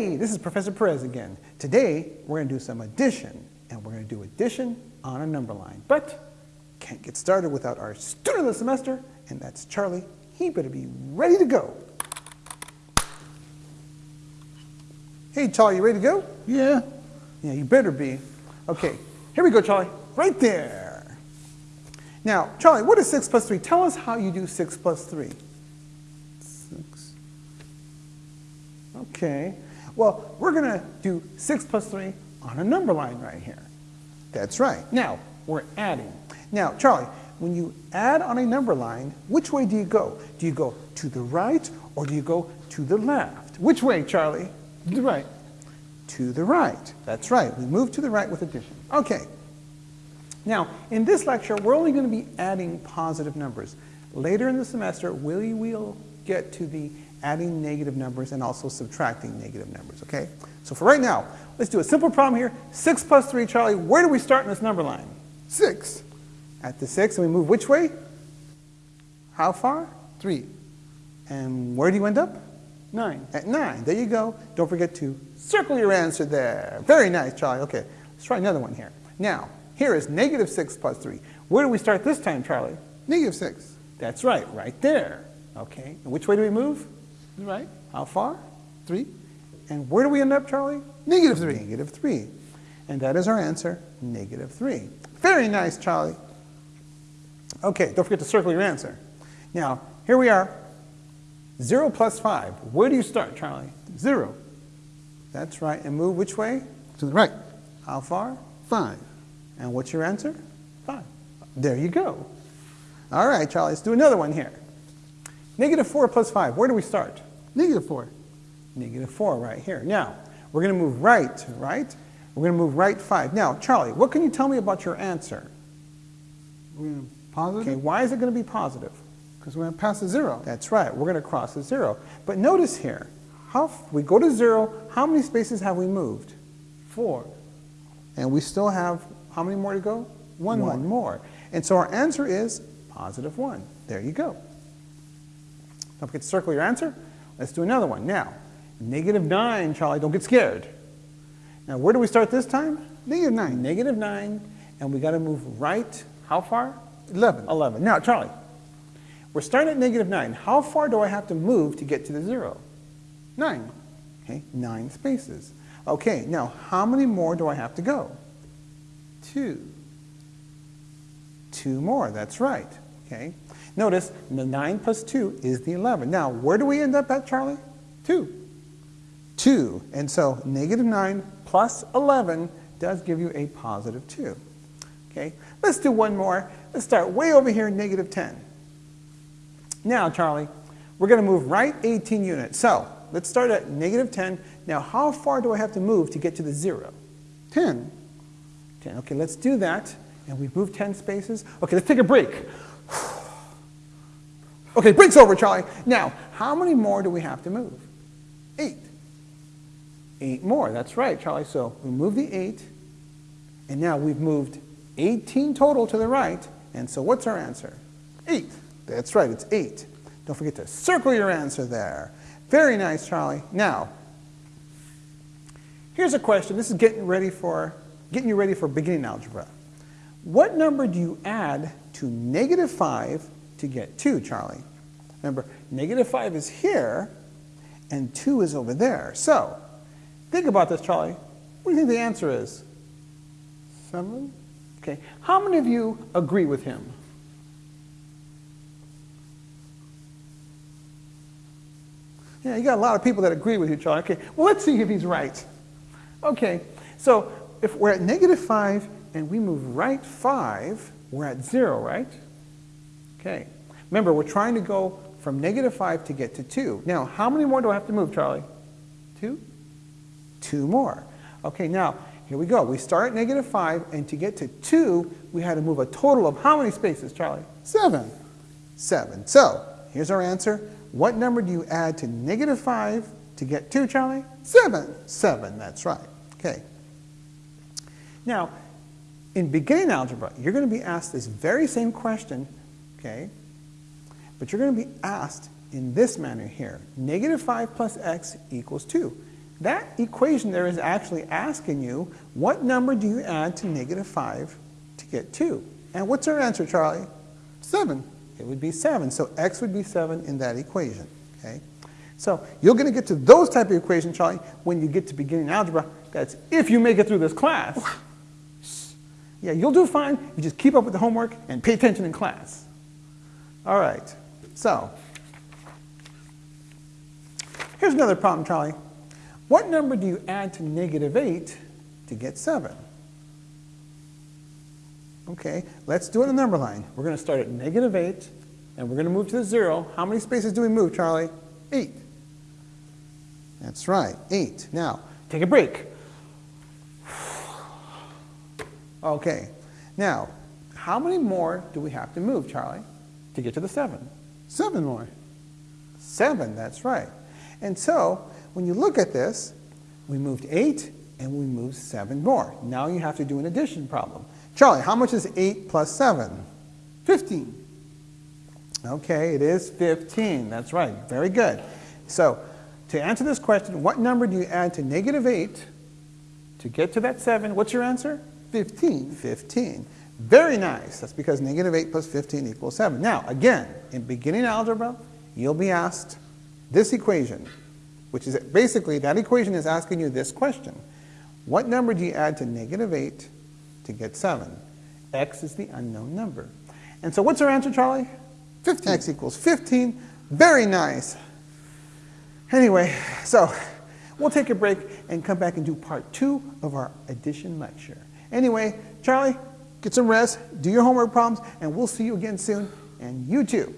Hey, this is Professor Perez again. Today, we're going to do some addition, and we're going to do addition on a number line. But can't get started without our student of the semester, and that's Charlie. He better be ready to go. Hey, Charlie, you ready to go? Yeah. Yeah, you better be. Okay, here we go, Charlie. Right there. Now, Charlie, what is 6 plus 3? Tell us how you do 6 plus 3. Six. Okay. Well, we're going to do 6 plus 3 on a number line right here. That's right. Now, we're adding. Now, Charlie, when you add on a number line, which way do you go? Do you go to the right or do you go to the left? Which way, Charlie? To the right. To the right. That's right. We move to the right with addition. Okay. Now, in this lecture, we're only going to be adding positive numbers. Later in the semester, we will get to the adding negative numbers and also subtracting negative numbers, okay? So for right now, let's do a simple problem here. 6 plus 3, Charlie, where do we start in this number line? 6. At the 6, and we move which way? How far? 3. And where do you end up? 9. At 9. There you go. Don't forget to circle your answer there. Very nice, Charlie. Okay, let's try another one here. Now, here is negative 6 plus 3. Where do we start this time, Charlie? Negative 6. That's right, right there. Okay, and which way do we move? Right. How far? 3. And where do we end up, Charlie? Negative 3. Negative 3. And that is our answer, negative 3. Very nice, Charlie. Okay, don't forget to circle your answer. Now, here we are. 0 plus 5. Where do you start, Charlie? 0. That's right. And move which way? To the right. How far? 5. And what's your answer? 5. There you go. All right, Charlie, let's do another one here. Negative 4 plus 5. Where do we start? Negative 4. Negative 4 right here. Now, we're going to move right, right? We're going to move right 5. Now, Charlie, what can you tell me about your answer? We're going to positive. Okay, why is it going to be positive? Because we're going to pass the 0. That's right, we're going to cross the 0. But notice here, how we go to 0, how many spaces have we moved? 4. And we still have, how many more to go? One One more. And so our answer is positive 1. There you go. Don't forget to circle your answer. Let's do another one. Now, negative 9, Charlie, don't get scared. Now, where do we start this time? Negative 9. Negative 9, and we got to move right, how far? 11. 11. Now, Charlie, we're starting at negative 9. How far do I have to move to get to the 0? 9. Okay, 9 spaces. Okay, now how many more do I have to go? 2. 2 more, that's right. Okay, notice the 9 plus 2 is the 11. Now, where do we end up at, Charlie? 2. 2. And so negative 9 plus 11 does give you a positive 2. Okay, let's do one more. Let's start way over here, negative 10. Now, Charlie, we're going to move right 18 units. So let's start at negative 10. Now, how far do I have to move to get to the 0? 10. 10. Okay, let's do that. And we've moved 10 spaces. Okay, let's take a break. Okay, break's over, Charlie. Now, how many more do we have to move? 8. Eight more, that's right, Charlie. So we move the 8, and now we've moved 18 total to the right. And so what's our answer? 8. That's right, it's 8. Don't forget to circle your answer there. Very nice, Charlie. Now, here's a question. This is getting ready for getting you ready for beginning algebra. What number do you add to negative 5 to get 2, Charlie? Remember, negative 5 is here, and 2 is over there. So, think about this, Charlie. What do you think the answer is? 7. Okay. How many of you agree with him? Yeah, you got a lot of people that agree with you, Charlie. Okay, well, let's see if he's right. Okay, so if we're at negative 5 and we move right 5, we're at 0, right? Okay. Remember, we're trying to go from negative 5 to get to 2. Now, how many more do I have to move, Charlie? 2. Two more. Okay, now, here we go. We start at negative 5, and to get to 2, we had to move a total of how many spaces, Charlie? 7. 7. So, here's our answer. What number do you add to negative 5 to get 2, Charlie? 7. 7, that's right. Okay. Now, in beginning algebra, you're going to be asked this very same question, okay? But you're going to be asked in this manner here. Negative 5 plus x equals 2. that equation there is actually asking you, what number do you add to negative 5 to get 2? And what's our answer, Charlie? 7. It would be 7. So x would be 7 in that equation. Okay? So you're going to get to those type of equations, Charlie, when you get to beginning algebra. That's if you make it through this class. Yeah, you'll do fine. You just keep up with the homework and pay attention in class. All right. So here's another problem, Charlie. What number do you add to negative 8 to get 7? Okay, let's do it in the number line. We're going to start at negative 8, and we're going to move to the 0. How many spaces do we move, Charlie? 8. That's right, 8. Now, take a break. Okay, now, how many more do we have to move, Charlie, to get to the 7? 7 more. 7, that's right. And so, when you look at this, we moved 8 and we moved 7 more. Now you have to do an addition problem. Charlie, how much is 8 plus 7? 15. Okay, it is 15. That's right. Very good. So, to answer this question, what number do you add to negative 8 to get to that 7? What's your answer? 15. 15. Very nice. That's because negative 8 plus 15 equals 7. Now, again, in beginning algebra, you'll be asked this equation, which is basically, that equation is asking you this question. What number do you add to negative 8 to get 7? x is the unknown number. And so what's our answer, Charlie? 15. x equals 15. Very nice. Anyway, so we'll take a break and come back and do part two of our addition lecture. Anyway, Charlie, get some rest, do your homework problems, and we'll see you again soon. And you too.